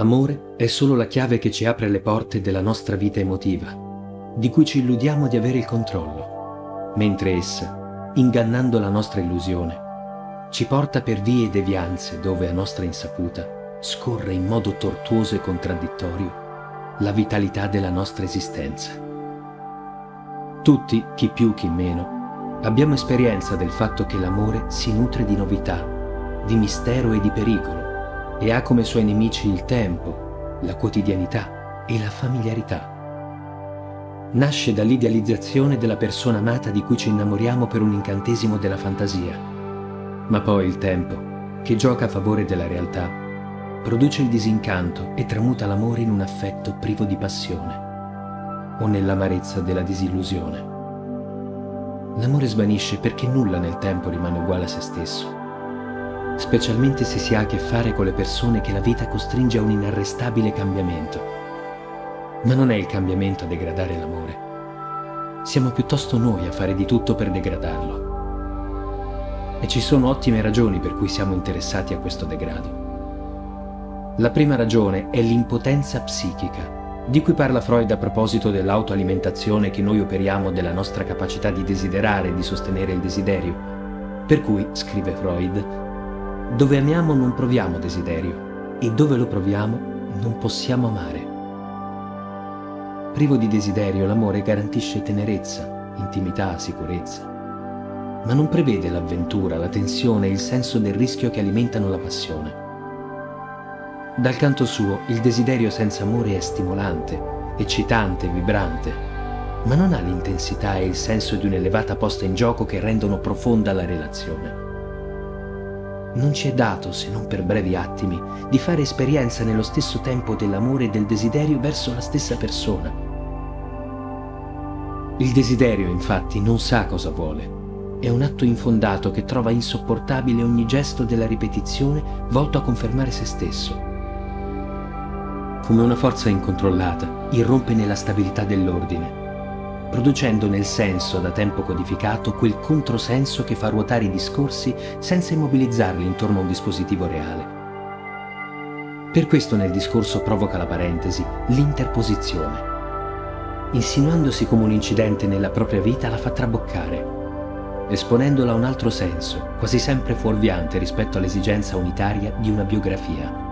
Amore è solo la chiave che ci apre le porte della nostra vita emotiva, di cui ci illudiamo di avere il controllo, mentre essa, ingannando la nostra illusione, ci porta per vie e devianze dove a nostra insaputa scorre in modo tortuoso e contraddittorio la vitalità della nostra esistenza. Tutti, chi più chi meno, abbiamo esperienza del fatto che l'amore si nutre di novità, di mistero e di pericolo e ha come suoi nemici il tempo, la quotidianità e la familiarità. Nasce dall'idealizzazione della persona amata di cui ci innamoriamo per un incantesimo della fantasia ma poi il tempo, che gioca a favore della realtà, produce il disincanto e tramuta l'amore in un affetto privo di passione o nell'amarezza della disillusione. L'amore svanisce perché nulla nel tempo rimane uguale a se stesso, specialmente se si ha a che fare con le persone che la vita costringe a un inarrestabile cambiamento. Ma non è il cambiamento a degradare l'amore. Siamo piuttosto noi a fare di tutto per degradarlo e ci sono ottime ragioni per cui siamo interessati a questo degrado. La prima ragione è l'impotenza psichica, di cui parla Freud a proposito dell'autoalimentazione che noi operiamo della nostra capacità di desiderare e di sostenere il desiderio. Per cui, scrive Freud, dove amiamo non proviamo desiderio e dove lo proviamo non possiamo amare. Privo di desiderio, l'amore garantisce tenerezza, intimità, sicurezza ma non prevede l'avventura, la tensione e il senso del rischio che alimentano la passione. Dal canto suo, il desiderio senza amore è stimolante, eccitante, vibrante, ma non ha l'intensità e il senso di un'elevata posta in gioco che rendono profonda la relazione. Non ci è dato, se non per brevi attimi, di fare esperienza nello stesso tempo dell'amore e del desiderio verso la stessa persona. Il desiderio, infatti, non sa cosa vuole è un atto infondato che trova insopportabile ogni gesto della ripetizione volto a confermare se stesso. Come una forza incontrollata, irrompe nella stabilità dell'ordine, producendo nel senso da tempo codificato quel controsenso che fa ruotare i discorsi senza immobilizzarli intorno a un dispositivo reale. Per questo nel discorso provoca la parentesi, l'interposizione. Insinuandosi come un incidente nella propria vita la fa traboccare esponendola a un altro senso, quasi sempre fuorviante rispetto all'esigenza unitaria di una biografia.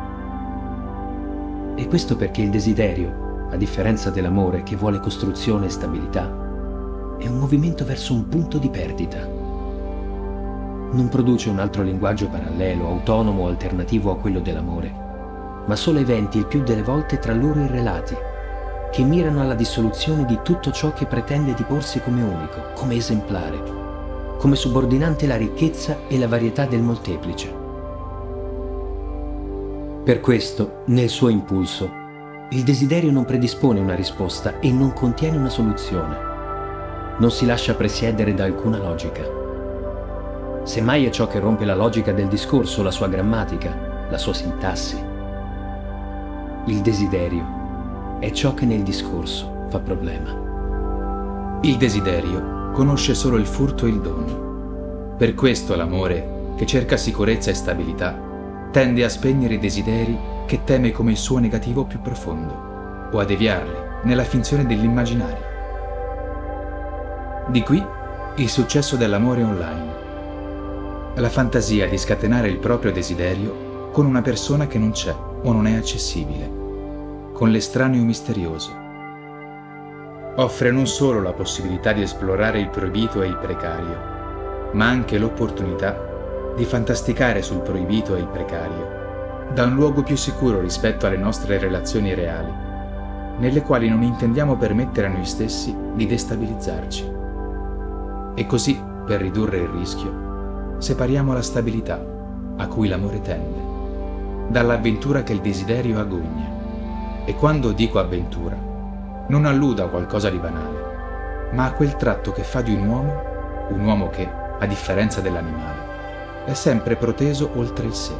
E questo perché il desiderio, a differenza dell'amore che vuole costruzione e stabilità, è un movimento verso un punto di perdita. Non produce un altro linguaggio parallelo, autonomo o alternativo a quello dell'amore, ma solo eventi il più delle volte tra loro irrelati, che mirano alla dissoluzione di tutto ciò che pretende di porsi come unico, come esemplare, come subordinante la ricchezza e la varietà del molteplice. Per questo, nel suo impulso, il desiderio non predispone una risposta e non contiene una soluzione. Non si lascia presiedere da alcuna logica. Semmai è ciò che rompe la logica del discorso, la sua grammatica, la sua sintassi. Il desiderio è ciò che nel discorso fa problema. Il desiderio conosce solo il furto e il dono. Per questo l'amore, che cerca sicurezza e stabilità, tende a spegnere i desideri che teme come il suo negativo più profondo, o a deviarli nella finzione dell'immaginario. Di qui il successo dell'amore online. La fantasia di scatenare il proprio desiderio con una persona che non c'è o non è accessibile, con l'estraneo misterioso offre non solo la possibilità di esplorare il proibito e il precario, ma anche l'opportunità di fantasticare sul proibito e il precario, da un luogo più sicuro rispetto alle nostre relazioni reali, nelle quali non intendiamo permettere a noi stessi di destabilizzarci. E così, per ridurre il rischio, separiamo la stabilità a cui l'amore tende, dall'avventura che il desiderio agogna. E quando dico avventura, non alluda a qualcosa di banale, ma a quel tratto che fa di un uomo un uomo che, a differenza dell'animale, è sempre proteso oltre il sé,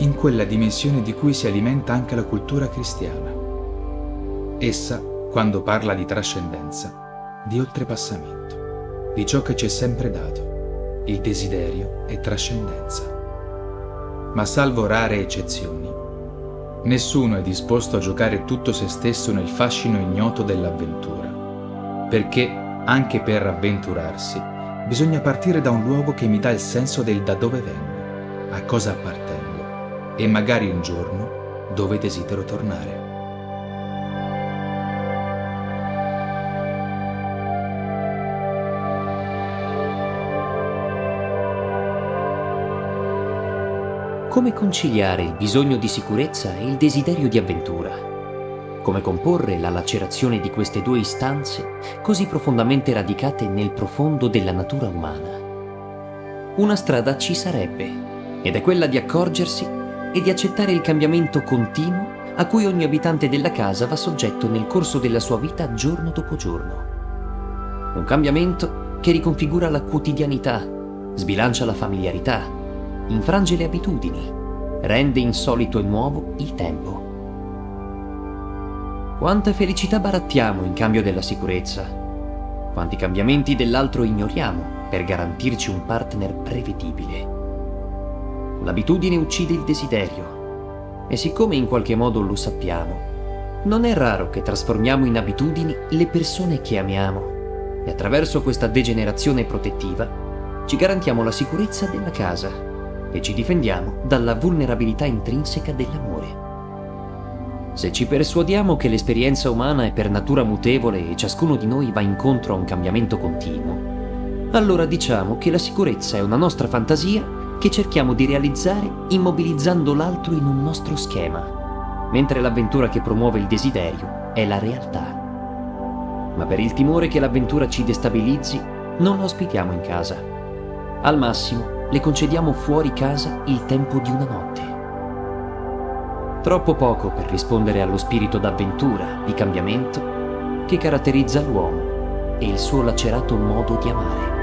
in quella dimensione di cui si alimenta anche la cultura cristiana. Essa, quando parla di trascendenza, di oltrepassamento, di ciò che ci è sempre dato, il desiderio è trascendenza. Ma salvo rare eccezioni, Nessuno è disposto a giocare tutto se stesso nel fascino ignoto dell'avventura, perché, anche per avventurarsi, bisogna partire da un luogo che mi dà il senso del da dove vengo, a cosa appartengo e magari un giorno dove desidero tornare. Come conciliare il bisogno di sicurezza e il desiderio di avventura? Come comporre la lacerazione di queste due istanze così profondamente radicate nel profondo della natura umana? Una strada ci sarebbe, ed è quella di accorgersi e di accettare il cambiamento continuo a cui ogni abitante della casa va soggetto nel corso della sua vita giorno dopo giorno. Un cambiamento che riconfigura la quotidianità, sbilancia la familiarità, infrange le abitudini, rende insolito e nuovo il tempo. Quanta felicità barattiamo in cambio della sicurezza, quanti cambiamenti dell'altro ignoriamo per garantirci un partner prevedibile. L'abitudine uccide il desiderio e siccome in qualche modo lo sappiamo, non è raro che trasformiamo in abitudini le persone che amiamo e attraverso questa degenerazione protettiva ci garantiamo la sicurezza della casa e ci difendiamo dalla vulnerabilità intrinseca dell'amore. Se ci persuadiamo che l'esperienza umana è per natura mutevole e ciascuno di noi va incontro a un cambiamento continuo, allora diciamo che la sicurezza è una nostra fantasia che cerchiamo di realizzare immobilizzando l'altro in un nostro schema, mentre l'avventura che promuove il desiderio è la realtà. Ma per il timore che l'avventura ci destabilizzi, non lo ospitiamo in casa. Al massimo, le concediamo fuori casa il tempo di una notte. Troppo poco per rispondere allo spirito d'avventura, di cambiamento, che caratterizza l'uomo e il suo lacerato modo di amare.